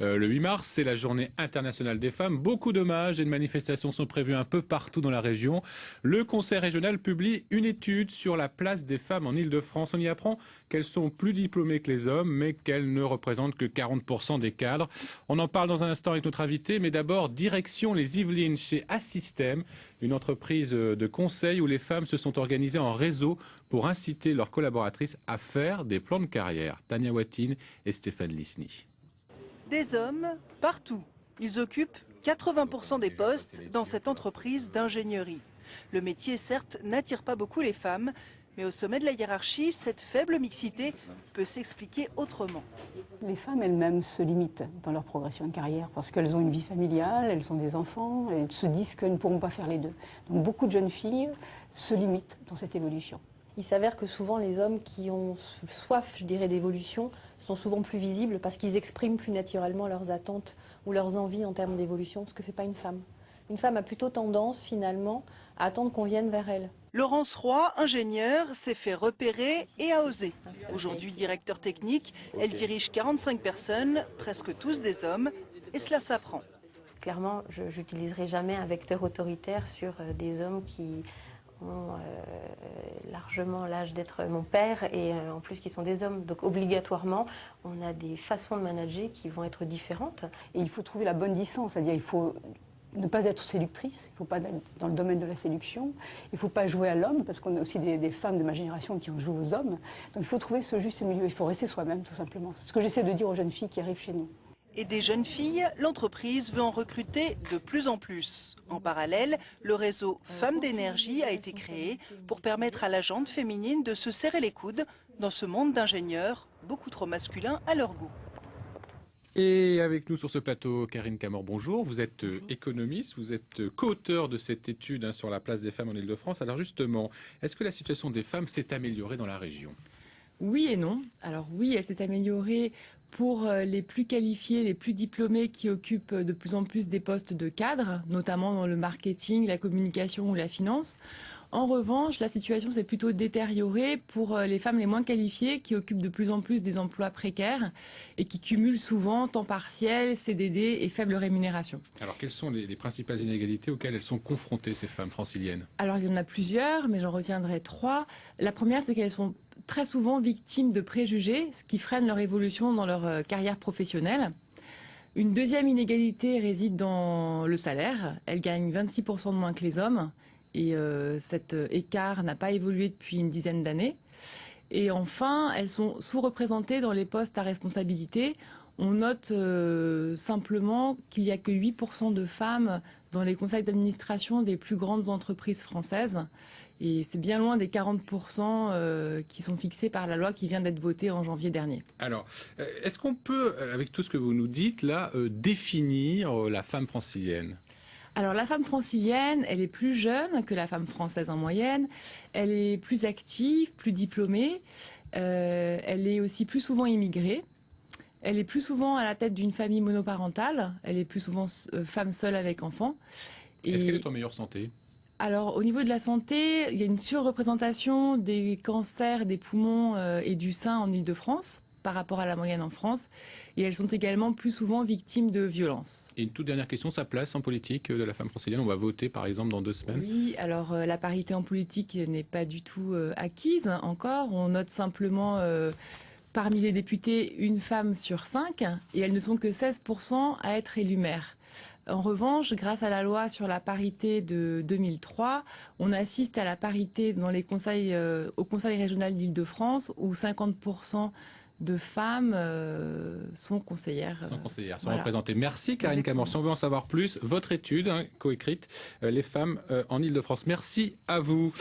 Euh, le 8 mars, c'est la journée internationale des femmes. Beaucoup d'hommages et de manifestations sont prévus un peu partout dans la région. Le Conseil régional publie une étude sur la place des femmes en Ile-de-France. On y apprend qu'elles sont plus diplômées que les hommes, mais qu'elles ne représentent que 40% des cadres. On en parle dans un instant avec notre invité, mais d'abord, direction les Yvelines chez Assystem, une entreprise de conseil où les femmes se sont organisées en réseau pour inciter leurs collaboratrices à faire des plans de carrière. Tania Watine et Stéphane Lisny. Des hommes partout. Ils occupent 80% des postes dans cette entreprise d'ingénierie. Le métier, certes, n'attire pas beaucoup les femmes, mais au sommet de la hiérarchie, cette faible mixité peut s'expliquer autrement. Les femmes elles-mêmes se limitent dans leur progression de carrière parce qu'elles ont une vie familiale, elles ont des enfants, et elles se disent qu'elles ne pourront pas faire les deux. Donc beaucoup de jeunes filles se limitent dans cette évolution. Il s'avère que souvent les hommes qui ont soif, je dirais, d'évolution sont souvent plus visibles parce qu'ils expriment plus naturellement leurs attentes ou leurs envies en termes d'évolution, ce que ne fait pas une femme. Une femme a plutôt tendance finalement à attendre qu'on vienne vers elle. Laurence Roy, ingénieure, s'est fait repérer et a osé. Aujourd'hui directeur technique, elle dirige 45 personnes, presque tous des hommes, et cela s'apprend. Clairement, je n'utiliserai jamais un vecteur autoritaire sur euh, des hommes qui ont euh, largement l'âge d'être mon père et euh, en plus qui sont des hommes. Donc obligatoirement, on a des façons de manager qui vont être différentes. Et il faut trouver la bonne distance, c'est-à-dire il faut ne pas être séductrice, il ne faut pas être dans le domaine de la séduction, il ne faut pas jouer à l'homme, parce qu'on a aussi des, des, femmes de ma génération qui ont joué aux hommes. Donc il faut trouver ce juste milieu, il faut rester soi-même tout simplement. C'est ce que j'essaie de dire aux jeunes filles qui arrivent chez nous et des jeunes filles, l'entreprise veut en recruter de plus en plus. En parallèle, le réseau Femmes d'énergie a été créé pour permettre à la jante féminine de se serrer les coudes dans ce monde d'ingénieurs beaucoup trop masculin à leur goût. Et avec nous sur ce plateau, Karine Camor, bonjour. Vous êtes euh, économiste, vous êtes euh, co-auteur de cette étude hein, sur la place des femmes en Ile-de-France. Alors justement, est-ce que la situation des femmes s'est améliorée dans la région? Oui et non. Alors oui, elle s'est améliorée pour euh, les plus qualifiés, les plus diplômés qui occupent de plus en plus des postes de cadre, notamment dans le marketing, la communication ou la finance. En revanche, la situation s'est plutôt détériorée pour euh, les femmes les moins qualifiées qui occupent de plus en plus des emplois précaires et qui cumulent souvent temps partiel, CDD et faible rémunération. Alors, quelles sont les, les principales inégalités auxquelles elles sont confrontées, ces femmes franciliennes? Alors, il y en a plusieurs, mais j'en retiendrai trois. La première, c'est qu'elles sont très souvent victimes de préjugés, ce qui freine leur évolution dans leur euh, carrière professionnelle. Une deuxième inégalité réside dans le salaire. Elles gagnent 26% de moins que les hommes et euh, cet euh, écart n'a pas évolué depuis une dizaine d'années. Et enfin, elles sont sous-représentées dans les postes à responsabilité. On note euh, simplement qu'il n'y a que 8% de femmes dans les conseils d'administration des plus grandes entreprises françaises. Et c'est bien loin des 40% euh, qui sont fixés par la loi qui vient d'être votée en janvier dernier. Alors, est-ce qu'on peut, avec tout ce que vous nous dites là, définir la femme francilienne? Alors la femme francilienne, elle est plus jeune que la femme française en moyenne, elle est plus active, plus diplômée, euh, elle est aussi plus souvent immigrée, elle est plus souvent à la tête d'une famille monoparentale, elle est plus souvent euh, femme seule avec enfants. Est-ce qu'elle est en meilleure santé? Alors, au niveau de la santé, il y a une surreprésentation des cancers des poumons euh, et du sein en Ile-de-France par rapport à la moyenne en France. Et elles sont également plus souvent victimes de violences. Et une toute dernière question, sa place en politique de la femme francilienne On va voter par exemple dans deux semaines Oui, alors euh, la parité en politique n'est pas du tout euh, acquise encore. On note simplement... Euh, parmi les députés, une femme sur cinq, et elles ne sont que 16% à être élues maires. En revanche, grâce à la loi sur la parité de 2003, on assiste à la parité dans les conseils, au Conseil régional d'Île-de-France, où 50% de femmes euh, sont conseillères. Sont conseillères, sont représentées. Merci Karine Camor. Si on veut en savoir plus, votre étude hein, coécrite, euh, Les femmes euh, en Ile-de-France. Merci à vous.